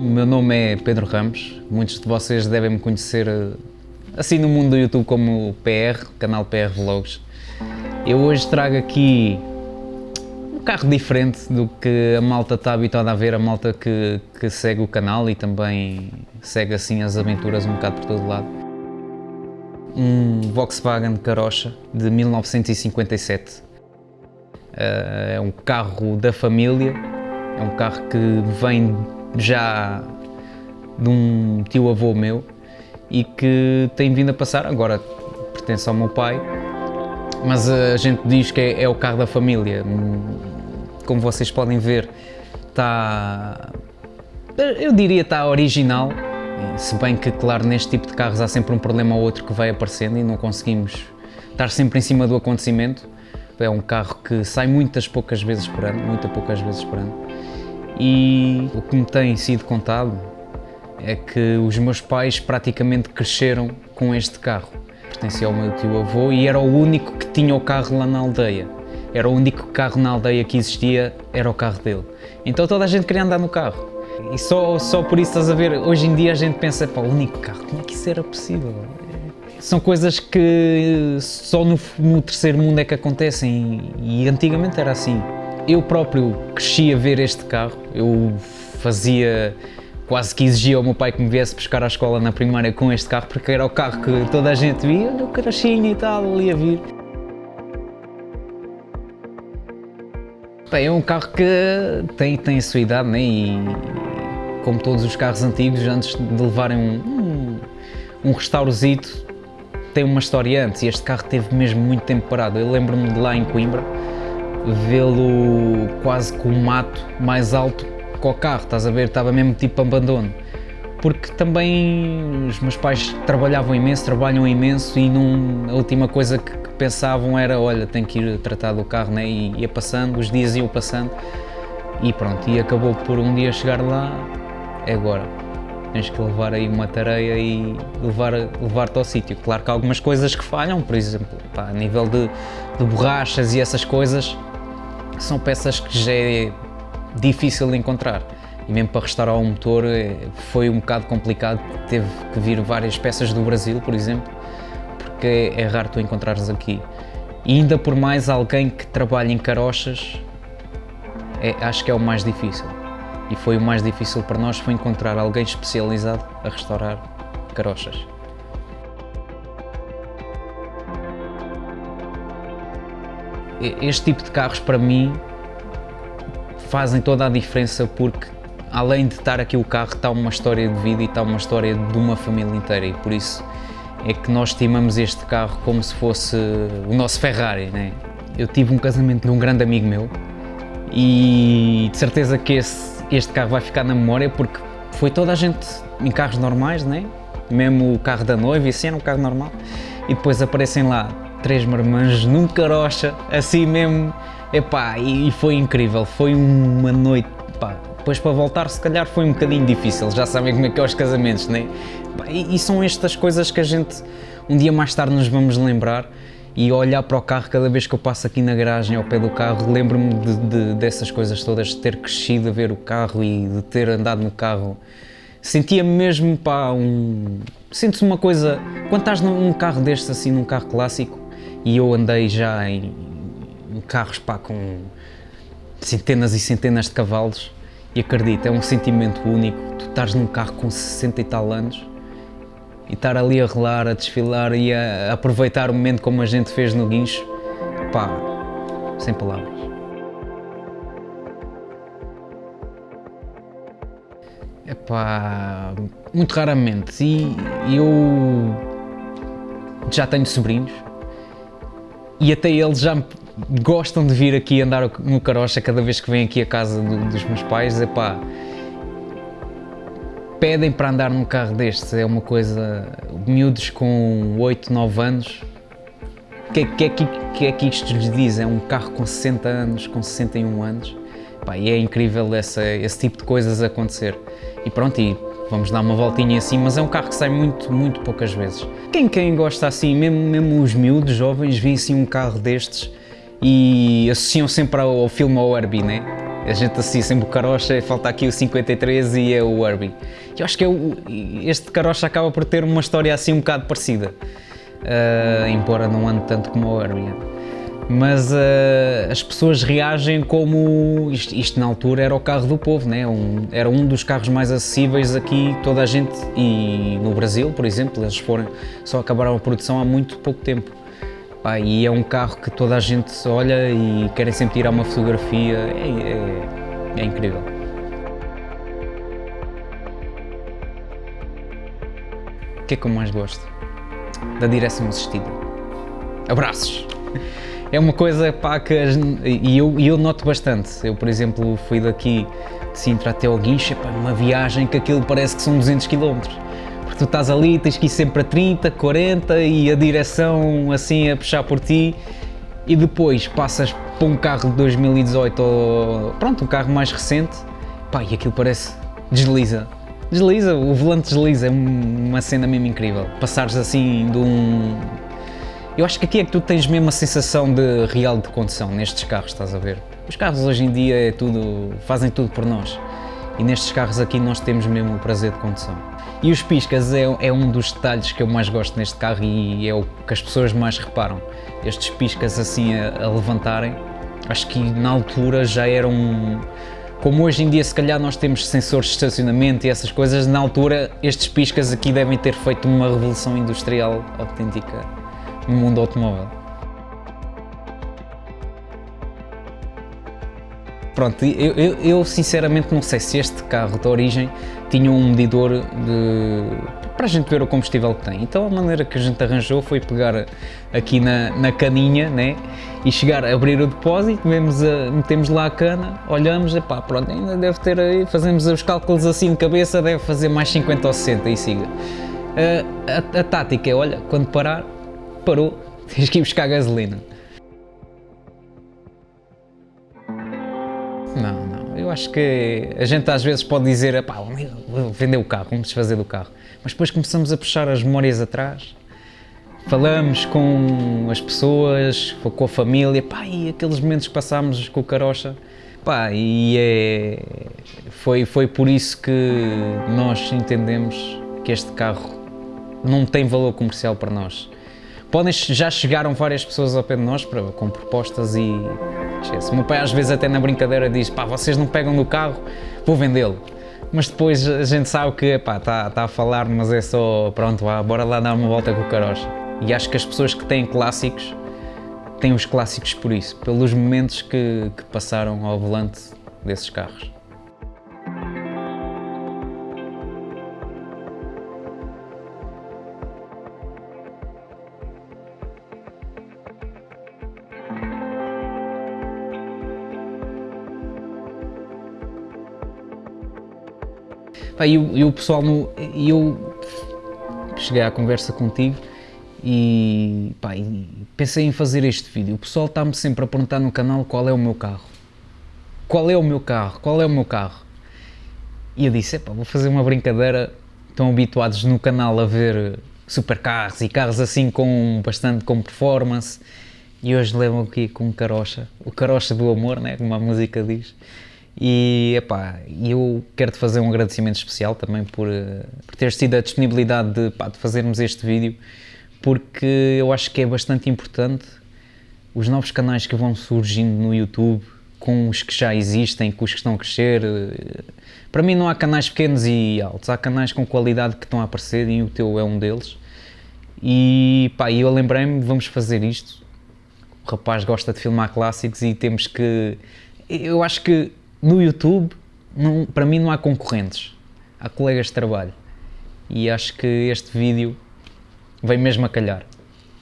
O meu nome é Pedro Ramos, muitos de vocês devem me conhecer eh, assim no mundo do YouTube como PR, canal PR Vlogs. Eu hoje trago aqui um carro diferente do que a malta está habituada a ver, a malta que, que segue o canal e também segue assim as aventuras um bocado por todo lado. Um Volkswagen Carocha de 1957. Eh, é um carro da família, é um carro que vem já de um tio-avô meu e que tem vindo a passar, agora pertence ao meu pai, mas a gente diz que é, é o carro da família. Como vocês podem ver, está, eu diria está original, se bem que, claro, neste tipo de carros há sempre um problema ou outro que vai aparecendo e não conseguimos estar sempre em cima do acontecimento. É um carro que sai muitas poucas vezes por ano, muitas poucas vezes por ano e o que me tem sido contado é que os meus pais praticamente cresceram com este carro. Pertencia ao meu tio-avô e era o único que tinha o carro lá na aldeia. Era o único carro na aldeia que existia, era o carro dele. Então toda a gente queria andar no carro. E só, só por isso estás a ver, hoje em dia a gente pensa, pá, o único carro, como é que isso era possível? São coisas que só no, no terceiro mundo é que acontecem e antigamente era assim. Eu próprio cresci a ver este carro, eu fazia, quase que exigia ao meu pai que me viesse buscar à escola na primária com este carro, porque era o carro que toda a gente via, olha o carochinho e tal, ali a vir. Bem, é um carro que tem, tem a sua idade, né? e como todos os carros antigos, antes de levarem um, um, um restaurozito, tem uma história antes, e este carro teve mesmo muito tempo parado. Eu lembro-me de lá em Coimbra, vê-lo quase com o mato mais alto que o carro, estás a ver? Estava mesmo tipo abandono. Porque também os meus pais trabalhavam imenso, trabalham imenso e a última coisa que, que, pensavam era, olha, tenho que ir tratar do carro, né? E ia passando, os dias iam passando e pronto, e acabou por um dia chegar lá, é agora. Tens que levar aí uma tareia e levar-te levar ao sítio. Claro que há algumas coisas que falham, por exemplo, pá, a nível de, de borrachas e essas coisas, são peças que já é difícil de encontrar e mesmo para restaurar o motor eh, foi um bocado complicado, teve que vir várias peças do Brasil, por exemplo, porque é raro tu encontrares aqui. E ainda por mais alguém que trabalha em carochas, é, acho que é o mais difícil. E foi o mais difícil para nós, foi encontrar alguém especializado a restaurar carochas. Este tipo de carros para mim fazem toda a diferença porque além de estar aqui o carro está uma história de vida e está uma história de uma família inteira e por isso é que nós estimamos este carro como se fosse o nosso Ferrari, né? Eu tive um casamento de um grande amigo meu e de certeza que esse, este carro vai ficar na memória porque foi toda a gente em carros normais, né? mesmo o carro da noiva e assim era um carro normal e depois aparecem lá três marmanjos num carocha, assim mesmo, epá, e, e foi incrível, foi uma noite, pá, depois para voltar se calhar foi um bocadinho difícil, já sabem como é que é os casamentos, né? E, e são estas coisas que a gente um dia mais tarde nos vamos lembrar e olhar para o carro cada vez que eu passo aqui na garagem ao pé do carro, lembro-me de, de, dessas coisas todas, de ter crescido a ver o carro e de ter andado no carro. Sentia mesmo, pá, um... Sentes uma coisa, quando estás num carro destes assim, num carro clássico, e eu andei já em, carros pá, com centenas e centenas de cavalos. E acredito, é um sentimento único, tu estás num carro com 60 e tal anos e estar ali a relar, a desfilar e a aproveitar o momento como a gente fez no guincho, pá, sem palavras. É pá, muito raramente. E eu já tenho sobrinhos, e até eles já gostam de vir aqui andar no carocha cada vez que vêm aqui à casa do, dos meus pais, epá, pedem para andar num carro destes, é uma coisa, miúdos com 8, 9 anos, o que, que, é que, que é que isto lhes diz? É um carro com 60 anos, com 61 anos, epá, e é incrível essa, esse tipo de coisas acontecer. E pronto, e vamos dar uma voltinha assim, mas é um carro que sai muito, muito poucas vezes. Quem, quem gosta assim, mesmo, mesmo os miúdos, jovens, vêem assim um carro destes e associam sempre ao, ao filme ao Herbie, né? A gente associa sempre o carocha, falta aqui o 53 e é o Herbie. Eu acho que é este carocha acaba por ter uma história assim um bocado parecida, uh, embora não ande tanto como o Herbie. Mas uh, as pessoas reagem como isto, isto, na altura era o carro do povo, né? Um, era um dos carros mais acessíveis aqui, toda a gente, e no Brasil, por exemplo, eles foram, só acabaram a produção há muito pouco tempo. Pá, e é um carro que toda a gente olha e querem sempre tirar uma fotografia, é, é, é incrível. O que é que eu mais gosto? Da direção assistida. Abraços! É uma coisa pá, que e eu, eu noto bastante. Eu, por exemplo, fui daqui de Sintra até ao Guincha, pá, uma viagem que aquilo parece que são 200 km tu estás ali, tens que ir sempre a 30, 40 e a direção assim a puxar por ti e depois passas para um carro de 2018 ou pronto, um carro mais recente, pá, e aquilo parece desliza. Desliza, o volante desliza, é uma cena mesmo incrível. Passares assim de um... Eu acho que aqui é que tu tens mesmo a sensação de real de condução nestes carros, estás a ver? Os carros hoje em dia é tudo, fazem tudo por nós. E nestes carros aqui nós temos mesmo o prazer de condução. E os piscas é, é, um dos detalhes que eu mais gosto neste carro e é o que as pessoas mais reparam. Estes piscas assim a, a levantarem, acho que na altura já eram... Como hoje em dia se calhar nós temos sensores de estacionamento e essas coisas, na altura estes piscas aqui devem ter feito uma revolução industrial autêntica no mundo automóvel. Pronto, eu, eu, eu, sinceramente não sei se este carro de origem tinha um medidor de, para a gente ver o combustível que tem. Então a maneira que a gente arranjou foi pegar aqui na, na caninha né, e chegar a abrir o depósito, vemos a, metemos lá a cana, olhamos, e pá, pronto, ainda deve ter aí, fazemos os cálculos assim de cabeça, deve fazer mais 50 ou 60 e siga. A, a, a tática é, olha, quando parar, parou, tens que ir buscar gasolina. Não, não. Eu acho que a gente às vezes pode dizer, pá, vender o carro, vamos desfazer do carro. Mas depois começamos a puxar as memórias atrás, falamos com as pessoas, com a família, pá, e aqueles momentos que passámos com o carocha, pá, e é, foi, foi por isso que nós entendemos que este carro não tem valor comercial para nós. Podem, já chegaram várias pessoas ao pé de nós para, com propostas e. O meu pai às vezes até na brincadeira diz, pá, vocês não pegam no carro, vou vendê-lo. Mas depois a gente sabe que, pá, está tá a falar, mas é só, pronto, vá, bora lá dar uma volta com o carocha. E acho que as pessoas que têm clássicos, têm os clássicos por isso, pelos momentos que, que passaram ao volante desses carros. Pá, e, e o pessoal, no, eu cheguei à conversa contigo e, pá, e pensei em fazer este vídeo. O pessoal está-me sempre a perguntar no canal qual é o meu carro. Qual é o meu carro? Qual é o meu carro? E eu disse, vou fazer uma brincadeira. Estão habituados no canal a ver supercarros e carros assim com bastante com performance e hoje levam aqui com um carocha, o carocha do amor, né, como a música diz. E epá, eu quero-te fazer um agradecimento especial também por, eh, por teres tido a disponibilidade de, pá, de fazermos este vídeo, porque eu acho que é bastante importante os novos canais que vão surgindo no YouTube, com os que já existem, com os que estão a crescer. Eh, para mim não há canais pequenos e altos, há canais com qualidade que estão a aparecer e o teu é um deles. E pá, eu lembrei-me, vamos fazer isto. O rapaz gosta de filmar clássicos e temos que... Eu acho que no YouTube, não, para mim não há concorrentes, há colegas de trabalho e acho que este vídeo vem mesmo a calhar.